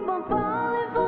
keep on falling